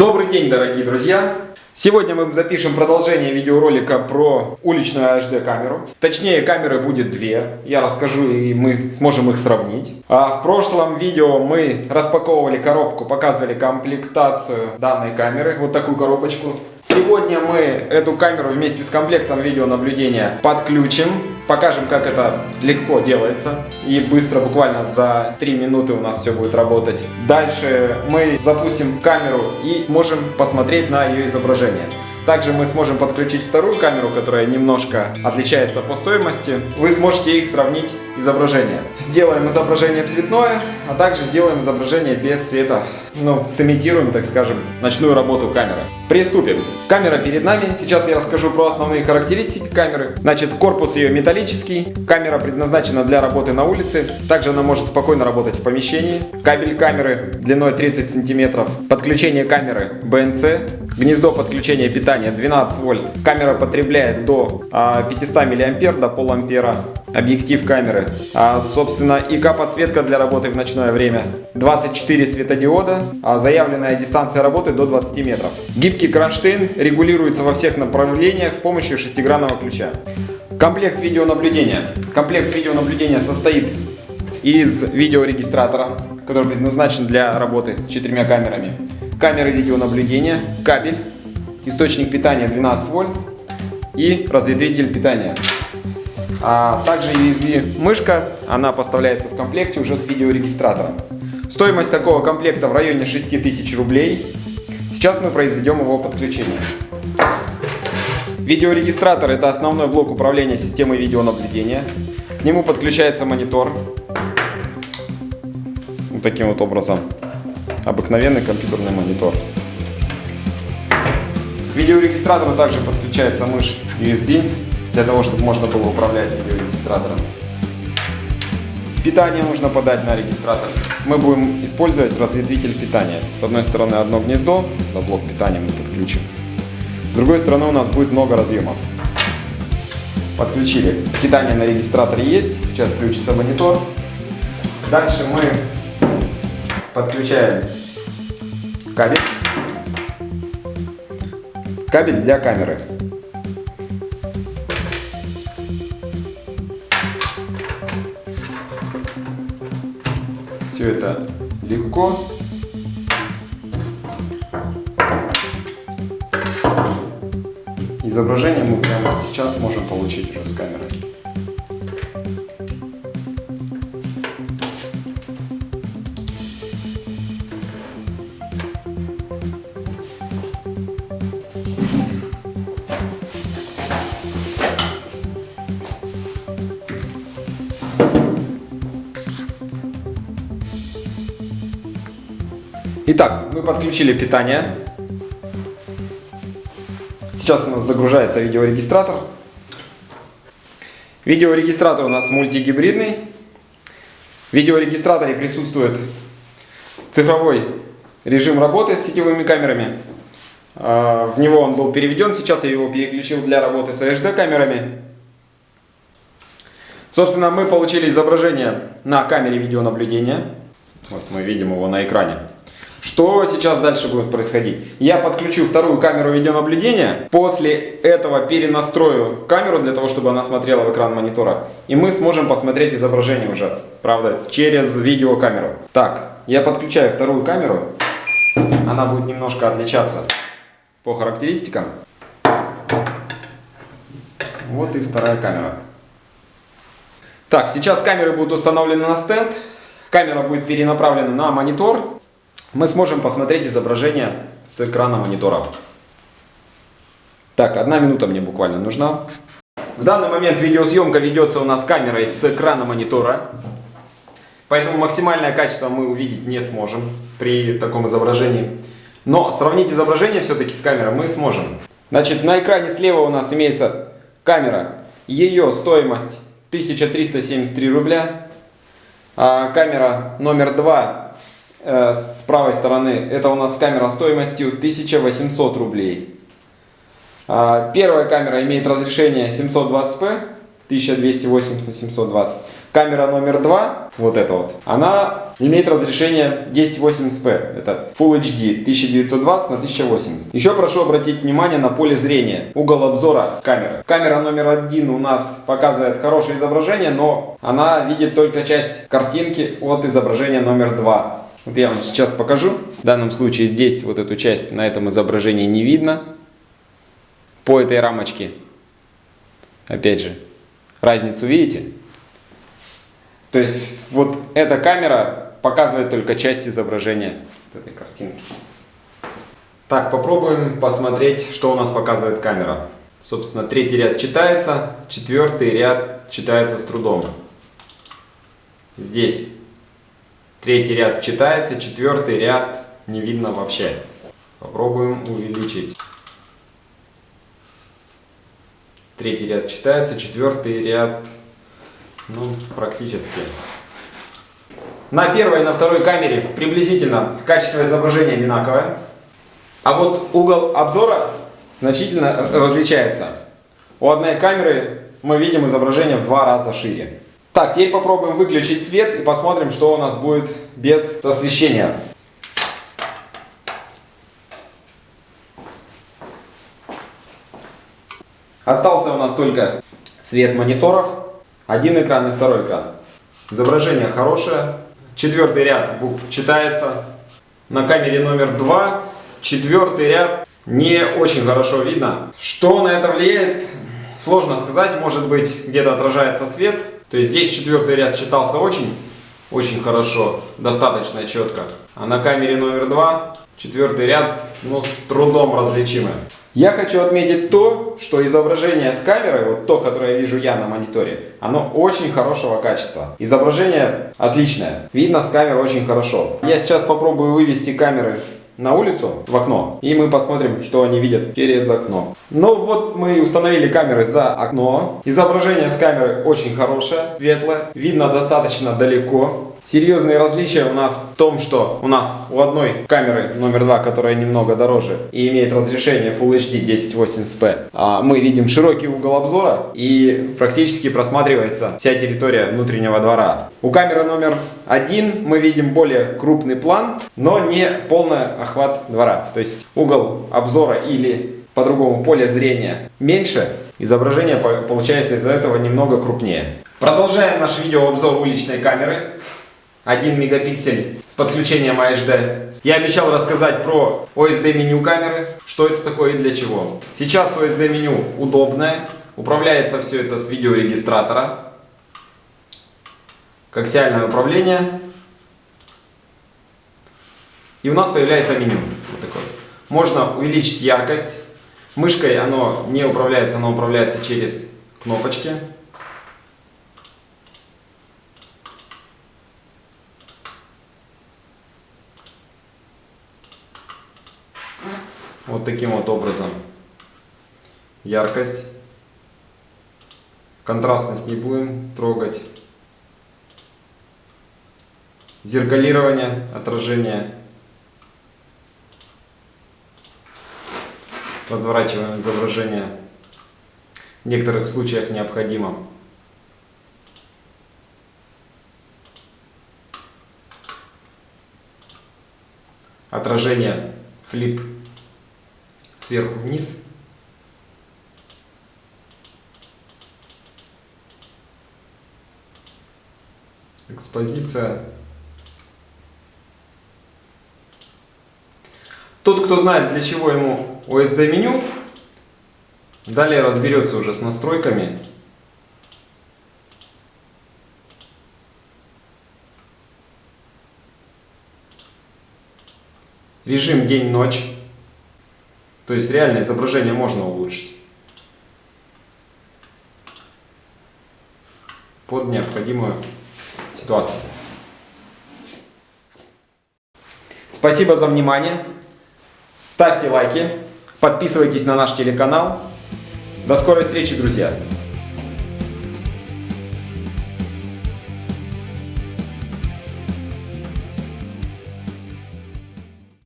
Добрый день, дорогие друзья! Сегодня мы запишем продолжение видеоролика про уличную HD камеру. Точнее, камеры будет две. Я расскажу и мы сможем их сравнить. А в прошлом видео мы распаковывали коробку, показывали комплектацию данной камеры. Вот такую коробочку. Сегодня мы эту камеру вместе с комплектом видеонаблюдения подключим. Покажем, как это легко делается. И быстро, буквально за 3 минуты у нас все будет работать. Дальше мы запустим камеру и можем посмотреть на ее изображение. Также мы сможем подключить вторую камеру, которая немножко отличается по стоимости. Вы сможете их сравнить изображение. Сделаем изображение цветное, а также сделаем изображение без света. Ну, сымитируем, так скажем, ночную работу камеры. Приступим. Камера перед нами. Сейчас я расскажу про основные характеристики камеры. Значит, корпус ее металлический. Камера предназначена для работы на улице. Также она может спокойно работать в помещении. Кабель камеры длиной 30 сантиметров. Подключение камеры BNC. Гнездо подключения питания 12 вольт. Камера потребляет до 500 а, миллиампер, до полампера. Объектив камеры. А, собственно, ИК подсветка для работы в ночное время. 24 светодиода. А заявленная дистанция работы до 20 метров. Гибкий кронштейн регулируется во всех направлениях с помощью шестигранного ключа. Комплект видеонаблюдения. Комплект видеонаблюдения состоит из видеорегистратора, который предназначен для работы с четырьмя камерами камеры видеонаблюдения, кабель, источник питания 12 вольт и разветвитель питания. А также USB мышка, она поставляется в комплекте уже с видеорегистратором. Стоимость такого комплекта в районе 6000 рублей. Сейчас мы произведем его подключение. Видеорегистратор это основной блок управления системой видеонаблюдения. К нему подключается монитор. Вот таким вот образом обыкновенный компьютерный монитор. К видеорегистратору также подключается мышь USB, для того, чтобы можно было управлять видеорегистратором. Питание нужно подать на регистратор. Мы будем использовать разветвитель питания. С одной стороны одно гнездо, на блок питания мы подключим. С другой стороны у нас будет много разъемов. Подключили. Питание на регистраторе есть. Сейчас включится монитор. Дальше мы подключаем кабель. Кабель для камеры. Все это легко. Изображение мы прямо сейчас можем получить уже с камеры. Итак, мы подключили питание. Сейчас у нас загружается видеорегистратор. Видеорегистратор у нас мультигибридный. В видеорегистраторе присутствует цифровой режим работы с сетевыми камерами. А, в него он был переведен, сейчас я его переключил для работы с HD камерами. Собственно, мы получили изображение на камере видеонаблюдения. Вот мы видим его на экране. Что сейчас дальше будет происходить? Я подключу вторую камеру видеонаблюдения, после этого перенастрою камеру для того, чтобы она смотрела в экран монитора, и мы сможем посмотреть изображение уже, правда, через видеокамеру. Так, я подключаю вторую камеру, она будет немножко отличаться по характеристикам. Вот и вторая камера. Так, сейчас камеры будут установлены на стенд, камера будет перенаправлена на монитор, мы сможем посмотреть изображение с экрана монитора. Так, одна минута мне буквально нужна. В данный момент видеосъемка ведется у нас камерой с экрана монитора. Поэтому максимальное качество мы увидеть не сможем при таком изображении. Но сравнить изображение все-таки с камерой мы сможем. Значит, на экране слева у нас имеется камера. Ее стоимость 1373 рубля. А камера номер 2 Э, с правой стороны это у нас камера стоимостью 1800 рублей. А, первая камера имеет разрешение 720p, 1280 на 720. камера номер 2, вот эта вот, она имеет разрешение 1080p. Это Full HD 1920 на 1080. Еще прошу обратить внимание на поле зрения, угол обзора камеры. Камера номер один у нас показывает хорошее изображение, но она видит только часть картинки от изображения номер 2. Вот я вам сейчас покажу. В данном случае здесь вот эту часть на этом изображении не видно. По этой рамочке. Опять же, разницу видите? То есть вот эта камера показывает только часть изображения этой картинки. Так, попробуем посмотреть, что у нас показывает камера. Собственно, третий ряд читается, четвертый ряд читается с трудом. Здесь третий ряд читается, четвертый ряд не видно вообще. Попробуем увеличить. Третий ряд читается, четвертый ряд ну, практически. На первой и на второй камере приблизительно качество изображения одинаковое. А вот угол обзора значительно различается. У одной камеры мы видим изображение в два раза шире. Так, теперь попробуем выключить свет и посмотрим, что у нас будет без освещения. Остался у нас только цвет мониторов. Один экран и второй экран. Изображение хорошее. Четвертый ряд читается. На камере номер два четвертый ряд не очень хорошо видно. Что на это влияет, сложно сказать. Может быть, где-то отражается свет. То есть здесь четвертый ряд читался очень, очень хорошо, достаточно четко. А на камере номер два четвертый ряд, ну, с трудом различимый. Я хочу отметить то, что изображение с камеры, вот то, которое я вижу я на мониторе, оно очень хорошего качества. Изображение отличное. Видно с камеры очень хорошо. Я сейчас попробую вывести камеры на улицу, в окно, и мы посмотрим, что они видят через окно. Ну вот мы установили камеры за окно. Изображение с камеры очень хорошее, светлое, видно достаточно далеко. Серьезные различия у нас в том, что у нас у одной камеры номер два, которая немного дороже и имеет разрешение Full HD 1080p, а мы видим широкий угол обзора и практически просматривается вся территория внутреннего двора. У камеры номер один мы видим более крупный план, но не полный охват двора. То есть угол обзора или по-другому поле зрения меньше, изображение получается из-за этого немного крупнее. Продолжаем наш видеообзор уличной камеры. 1 мегапиксель с подключением HD. Я обещал рассказать про OSD меню камеры, что это такое и для чего. Сейчас OSD меню удобное, управляется все это с видеорегистратора. Коаксиальное управление. И у нас появляется меню. Вот такое. Можно увеличить яркость. Мышкой оно не управляется, оно управляется через кнопочки. Вот таким вот образом. Яркость. Контрастность не будем трогать. Зеркалирование, отражение. Разворачиваем изображение. В некоторых случаях необходимо. Отражение, флип сверху вниз. Экспозиция. Тот, кто знает, для чего ему OSD меню, далее разберется уже с настройками. Режим день-ночь. То есть реальное изображение можно улучшить. Под необходимую ситуацию. Спасибо за внимание. Ставьте лайки. Подписывайтесь на наш телеканал. До скорой встречи, друзья!